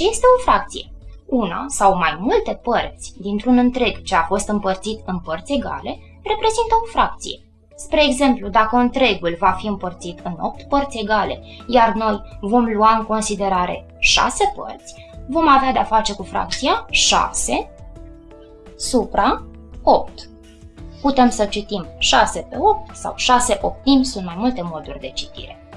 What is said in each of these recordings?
Ce este o fracție? Una sau mai multe părți dintr-un întreg ce a fost împărțit în părți egale reprezintă o fracție. Spre exemplu, dacă întregul va fi împărțit în 8 părți egale, iar noi vom lua în considerare 6 părți, vom avea de-a face cu fracția 6 supra 8. Putem să citim 6 pe 8 sau 6 optimi, sunt mai multe moduri de citire.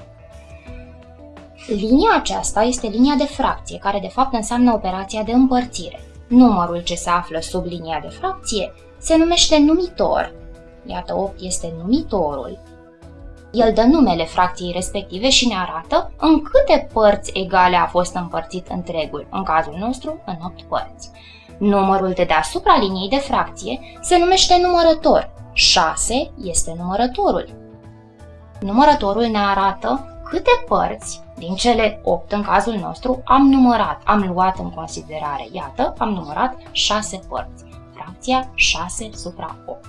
Linia aceasta este linia de fracție, care de fapt înseamnă operația de împărțire. Numărul ce se află sub linia de fracție se numește numitor. Iată, 8 este numitorul. El dă numele fracției respective și ne arată în câte părți egale a fost împărțit întregul, în cazul nostru în 8 părți. Numărul de deasupra liniei de fracție se numește numărător. 6 este numărătorul. Numărătorul ne arată câte părți din cele 8 în cazul nostru am numărat, am luat în considerare. Iată, am numărat 6 părți. Fracția 6 supra 8.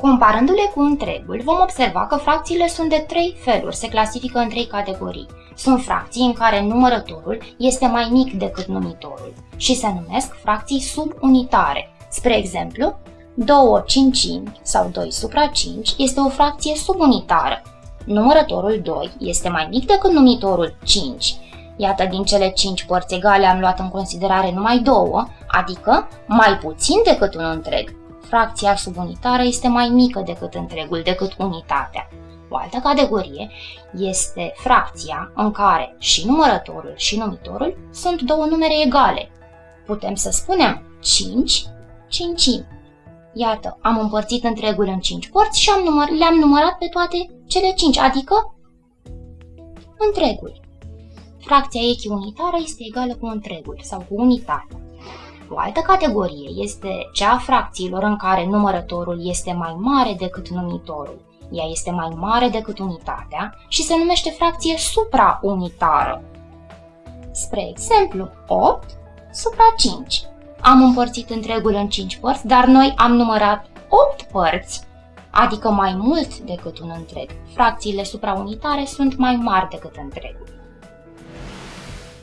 Comparându-le cu întregul, vom observa că fracțiile sunt de trei feluri, se clasifică în trei categorii. Sunt fracții în care numărătorul este mai mic decât numitorul și se numesc fracții subunitare. Spre exemplu, 2 cincimi sau 2 supra 5 este o fracție subunitară. Numărătorul 2 este mai mic decât numitorul 5. Iată, din cele 5 părți egale am luat în considerare numai 2, adică mai puțin decât un întreg. Fracția subunitară este mai mică decât întregul, decât unitatea. O altă categorie este fracția în care și numărătorul și numitorul sunt două numere egale. Putem să spunem 5 cincimi. Iată, am împărțit întregul în 5 părți și am număr, le-am numărat pe toate cele 5, adică întregul. Fracția echiunitară este egală cu întregul sau cu unitatea. O altă categorie este cea a fracțiilor în care numărătorul este mai mare decât numitorul. Ea este mai mare decât unitatea și se numește fracție supraunitară. Spre exemplu, 8 supra 5. Am împărțit întregul în 5 părți, dar noi am numărat 8 părți, adică mai mult decât un întreg. Fracțiile supraunitare sunt mai mari decât întregul.